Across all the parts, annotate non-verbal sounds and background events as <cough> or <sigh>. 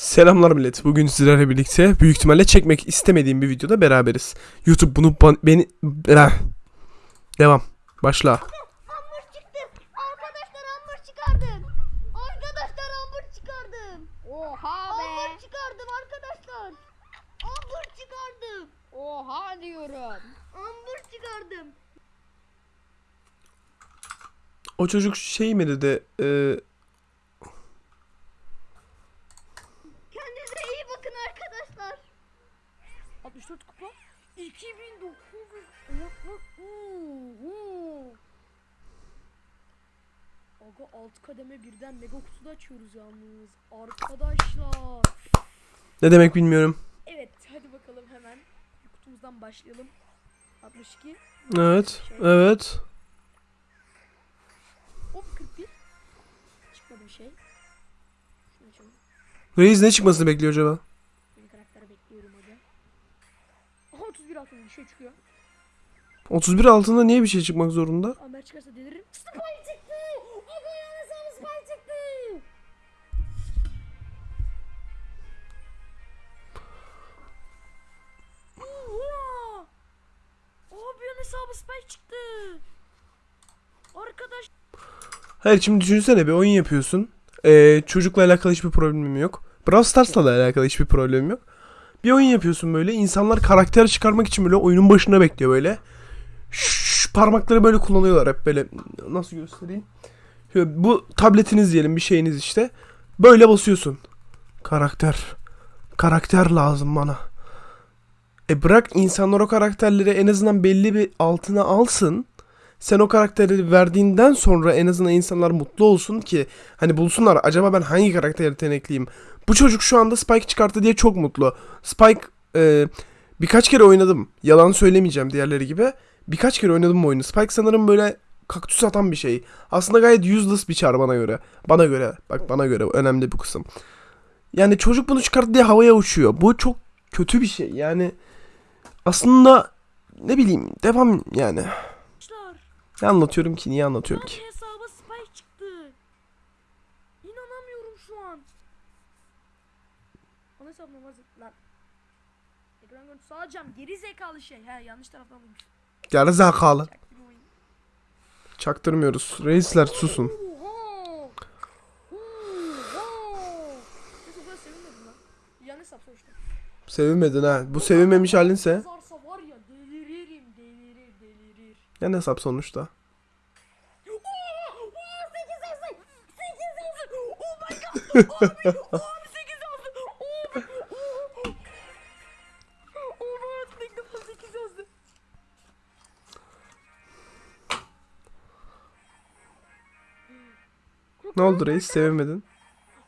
Selamlar millet. Bugün sizlerle birlikte büyük ihtimalle çekmek istemediğim bir videoda beraberiz. YouTube bunu ban- beni... Eh. Devam. Başla. Arkadaşlar hamur çıkardım. Arkadaşlar hamur çıkardım. Oha be. çıkardım arkadaşlar. Hamur çıkardım. Oha diyorum. Hamur çıkardım. O çocuk şey mi dedi? e, Kendinize iyi bakın arkadaşlar. 64 kupa. 2900. Aga alt kademe birden mega kutuda açıyoruz yalnız. Arkadaşlar. ne demek bilmiyorum. Evet hadi bakalım hemen kutumuzdan başlayalım. 62. Evet. Evet. Hop 41. Çıkmadı bir şey. Reis ne çıkmasını bekliyor acaba? Yeni karakter bekliyorum hadi. Aha 31 altın bir şey çıkıyor. 31 altında niye bir şey çıkmak zorunda? Amer çıkarsa deliririm. Spy çıktı. Aga yani sana spy çıktı. Oha! Abi hesabı spy çıktı. Arkadaş Hayır şimdi düşünsene bir oyun yapıyorsun. Ee, çocukla alakalı hiçbir problemim yok. Brawl Stars'la da alakalı hiçbir problemim yok. Bir oyun yapıyorsun böyle. insanlar karakter çıkarmak için böyle oyunun başında bekliyor böyle. Şşş, parmakları böyle kullanıyorlar hep böyle. Nasıl göstereyim? Şöyle, bu tabletiniz diyelim bir şeyiniz işte. Böyle basıyorsun. Karakter. Karakter lazım bana. E bırak insanlar o karakterleri en azından belli bir altına alsın sen o karakteri verdiğinden sonra en azından insanlar mutlu olsun ki hani bulsunlar acaba ben hangi karakteri yetenekliyim. Bu çocuk şu anda Spike çıkarttı diye çok mutlu. Spike e, birkaç kere oynadım. Yalan söylemeyeceğim diğerleri gibi. Birkaç kere oynadım bu oyunu. Spike sanırım böyle kaktüs atan bir şey. Aslında gayet useless bir çar bana göre. Bana göre. Bak bana göre önemli bu kısım. Yani çocuk bunu çıkarttı diye havaya uçuyor. Bu çok kötü bir şey. Yani aslında ne bileyim devam yani. Ne anlatıyorum ki? Niye anlatıyorum ki? Hesaba spy çıktı. İnanamıyorum şu an. Ana hesabına vazı lan. Ekran görüntüsü alacağım. Geri zekalı şey. He yanlış taraftan bulmuş. Geri zekalı. Çaktırmıyoruz. Reisler susun. Sevinmedin ha. Bu sevinmemiş halinse. Defa 8 yazdı. Ne oldu reis? Sevinmedin.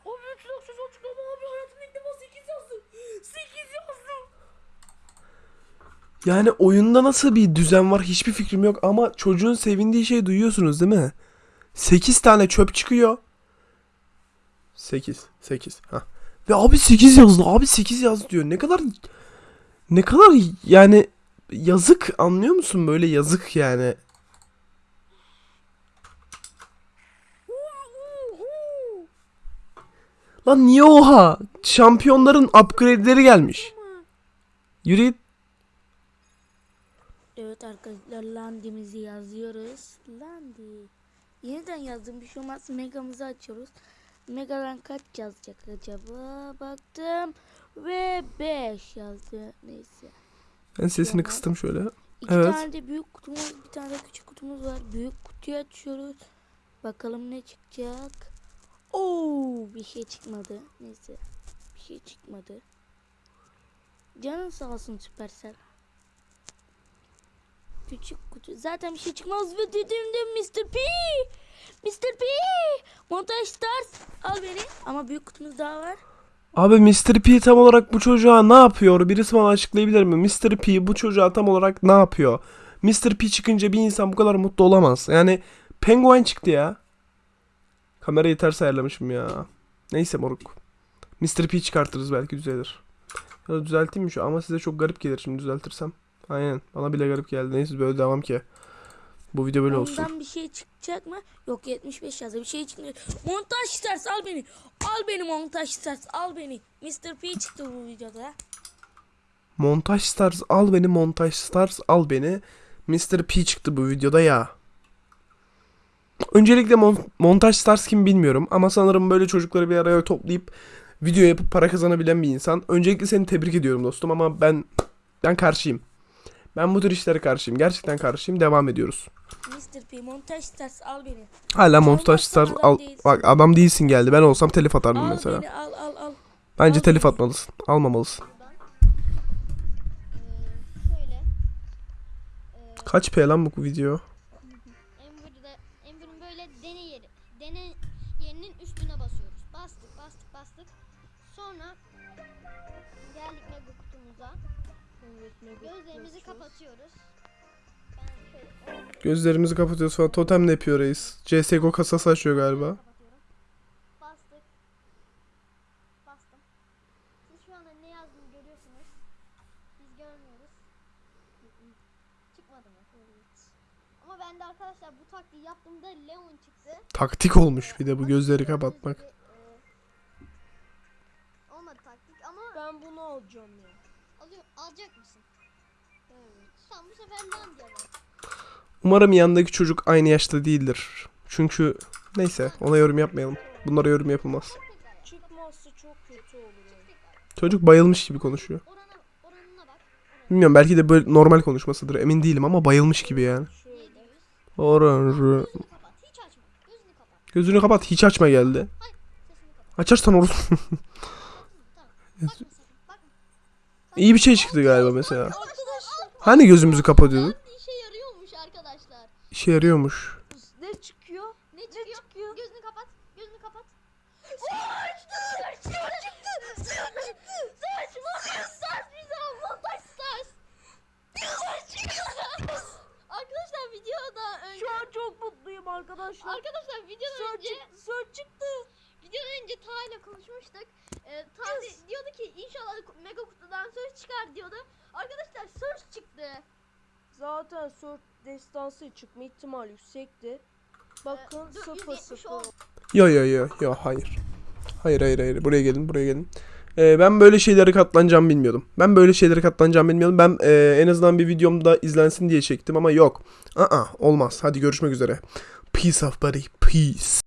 Abi 3 dakika açıklama abi hayatımda ilk defa 8 yazdı. 8 yazdı. Yani oyunda nasıl bir düzen var hiçbir fikrim yok ama çocuğun sevindiği şeyi duyuyorsunuz değil mi? 8 tane çöp çıkıyor. 8. 8. Ha. Ve abi 8 yazdı. Abi 8 yaz diyor. Ne kadar ne kadar yani yazık anlıyor musun böyle yazık yani. Lan niye oha? Şampiyonların upgrade'leri gelmiş. Yürü. Evet arkadaşlar landimizi yazıyoruz. Landi. Yeniden yazdım bir şey olmaz. Megamızı açıyoruz. Megadan kaç yazacak acaba? Baktım. Ve 5 yazdı. Neyse. Ben sesini Tamam. kıstım şöyle. İki Evet. tane de büyük kutumuz, bir tane de küçük kutumuz var. Büyük kutuyu açıyoruz. Bakalım ne çıkacak. Oo, bir şey çıkmadı. Neyse. Bir şey çıkmadı. Canın sağ olsun Süpersel. Küçük kutu. Zaten bir şey çıkmaz ve dediğimde Mr. P. Mr. P. Montaj Stars. Al beni. Ama büyük kutumuz daha var. Abi Mr. P tam olarak bu çocuğa ne yapıyor? Birisi bana açıklayabilir mi? Mr. P bu çocuğa tam olarak ne yapıyor? Mr. P çıkınca bir insan bu kadar mutlu olamaz. Yani Penguin çıktı ya. Kamerayı ters ayarlamışım ya. Neyse moruk. Mr. P çıkartırız belki düzelir. Ya düzelteyim mi şu? Ama size çok garip gelir şimdi düzeltirsem. Aynen. Bana bile garip geldi. Neyse böyle devam ki. Bu video böyle olsun. Ondan bir şey çıkacak mı? Yok 75 yazdı. Bir şey çıkmıyor. Montaj stars al beni. Al beni montaj stars al beni. Mr. P çıktı bu videoda. Montaj Stars al beni Montaj Stars al beni. Mr. P çıktı bu videoda ya. Öncelikle Mon- Montaj Stars kim bilmiyorum ama sanırım böyle çocukları bir araya toplayıp video yapıp para kazanabilen bir insan. Öncelikle seni tebrik ediyorum dostum ama ben ben karşıyım. Ben bu tür işlere karşıyım. Gerçekten karşıyım. Devam ediyoruz. Mr. P montaj stars al beni. Hala Montaj Stars al. değilsin. Bak adam değilsin geldi. Ben olsam telif atardım Al mesela. beni al al al. Bence al telif beni. atmalısın. Almamalısın. Ee, Kaç P lan bu video? Gözlerimizi kapatıyoruz. Gözlerimizi kapatıyoruz falan. Totem ne yapıyor reis? CSGO kasası açıyor galiba. Bastık. Bastım. Siz şu anda ne yazdığını görüyorsunuz. Biz görmüyoruz. Çıkmadı mı? Ama ben de arkadaşlar bu taktiği yaptığımda Leon çıktı. Taktik olmuş bir de bu gözleri kapatmak. Olmadı taktik ama Ben bunu alacağım ya. Alıyor, alacak mısın? Evet. Tamam bu sefer Leon diyelim. Umarım yanındaki çocuk aynı yaşta değildir. Çünkü neyse ona yorum yapmayalım. Bunlara yorum yapılmaz. Çıkmazsa çok kötü olur. Çocuk bayılmış gibi konuşuyor. Orana, oranına bak. Bilmiyorum belki de böyle normal konuşmasıdır emin değilim ama bayılmış gibi yani. Şöyle. 700. Oranjı. Gözünü kapat. Hiç açma. Gözünü kapat. Gözünü kapat hiç açma geldi. Sesini kapat. Açarsan olur. Tamam. <laughs> Bakma sakın. İyi bir şey çıktı galiba mesela. Hani gözümüzü kapatıyorduk? işe yarıyormuş arkadaşlar. İşe yarıyormuş. Ne çıkıyor? Ne çıkıyor? çıkıyor? Gözünü kapat. Gözünü kapat. Saç çıktı. Saç çıktı. Saç çıktı. Saç montaj saç bize montaj saç. Saç çıktı. Arkadaşlar videoda önce Şu an çok mutluyum arkadaşlar. Arkadaşlar videodan Sör önce çıktı, sör çıktı. videodan önce Ta ile konuşmuştuk. Ee, Ta de- diyordu ki inşallah mega kutudan söz çıkar diyordu. Arkadaşlar söz çıktı. Zaten sör destansı çıkma ihtimali yüksekti. Bakın Ee, dur, 0 170 0. oldu. Yo yo yo yo hayır. Hayır hayır hayır buraya gelin buraya gelin. Ee, ben böyle şeylere katlanacağımı bilmiyordum. Ben böyle şeylere katlanacağımı bilmiyordum. Ben e, en azından bir videomda izlensin diye çektim ama yok. Aa olmaz. Hadi görüşmek üzere. Peace of buddy. Peace.